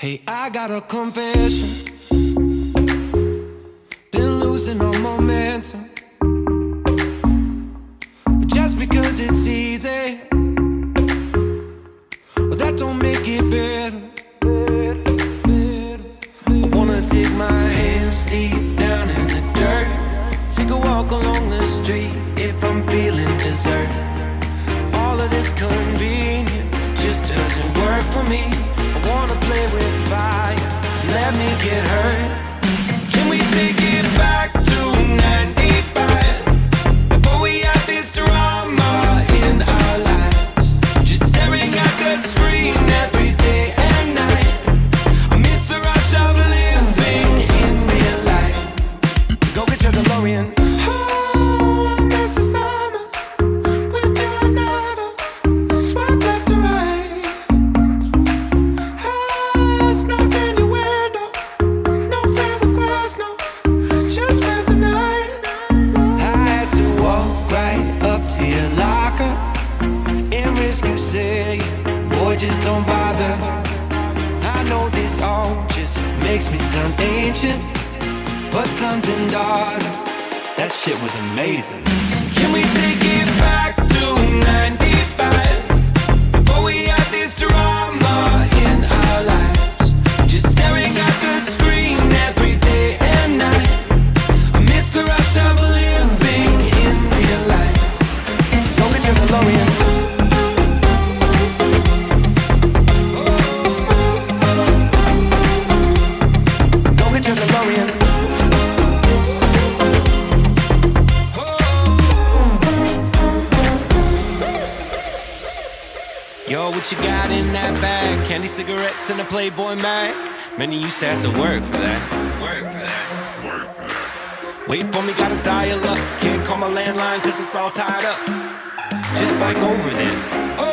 Hey, I got a confession. Been losing all momentum. Just because it's easy, well, that don't make it better. I wanna dig my hands deep down in the dirt. Take a walk along the street if I'm feeling dessert. All of this convenience just doesn't work for me. Let me get hurt. And risk you say, boy, just don't bother. I know this all just makes me sound ancient, but sons and daughters, that shit was amazing. Yo, what you got in that bag? Candy cigarettes and a Playboy mag? Man, you used to have to work for that. Work for that. Work for that. Wait for me, gotta dial up. Can't call my landline cause it's all tied up. Just bike over then. Oh,